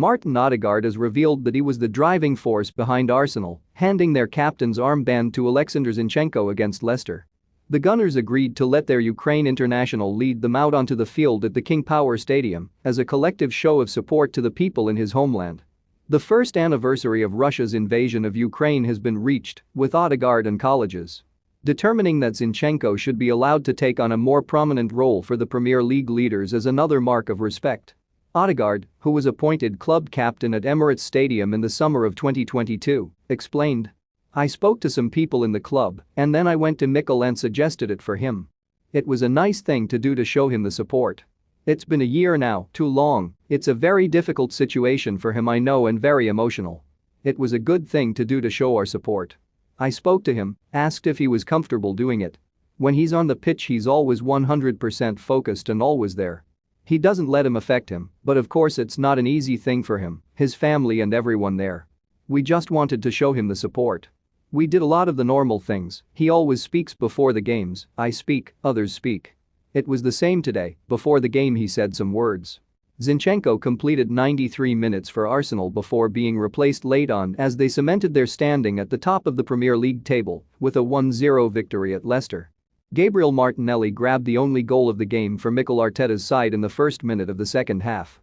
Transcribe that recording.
Martin Odegaard has revealed that he was the driving force behind Arsenal, handing their captain's armband to Alexander Zinchenko against Leicester. The Gunners agreed to let their Ukraine international lead them out onto the field at the King Power Stadium as a collective show of support to the people in his homeland. The first anniversary of Russia's invasion of Ukraine has been reached, with Odegaard and colleges determining that Zinchenko should be allowed to take on a more prominent role for the Premier League leaders as another mark of respect. Odegaard, who was appointed club captain at Emirates Stadium in the summer of 2022, explained. I spoke to some people in the club and then I went to Mikel and suggested it for him. It was a nice thing to do to show him the support. It's been a year now, too long, it's a very difficult situation for him I know and very emotional. It was a good thing to do to show our support. I spoke to him, asked if he was comfortable doing it. When he's on the pitch he's always 100% focused and always there. He doesn't let him affect him, but of course it's not an easy thing for him, his family and everyone there. We just wanted to show him the support. We did a lot of the normal things, he always speaks before the games, I speak, others speak. It was the same today, before the game he said some words. Zinchenko completed 93 minutes for Arsenal before being replaced late on as they cemented their standing at the top of the Premier League table with a 1-0 victory at Leicester. Gabriel Martinelli grabbed the only goal of the game for Mikel Arteta's side in the first minute of the second half.